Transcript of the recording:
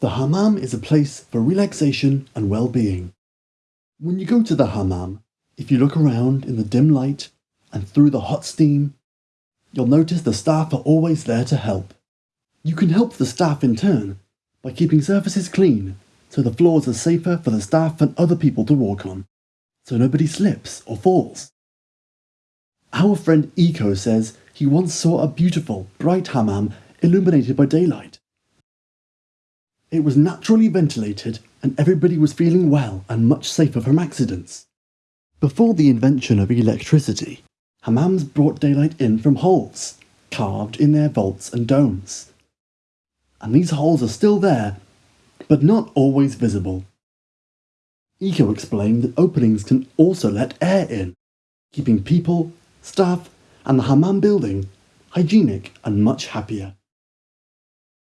The hammam is a place for relaxation and well-being. When you go to the hammam, if you look around in the dim light and through the hot steam, you'll notice the staff are always there to help. You can help the staff in turn by keeping surfaces clean so the floors are safer for the staff and other people to walk on, so nobody slips or falls. Our friend Eco says he once saw a beautiful, bright hammam illuminated by daylight. It was naturally ventilated and everybody was feeling well and much safer from accidents. Before the invention of electricity, hammams brought daylight in from holes, carved in their vaults and domes. And these holes are still there, but not always visible. Eco explained that openings can also let air in, keeping people, staff, and the hammam building hygienic and much happier.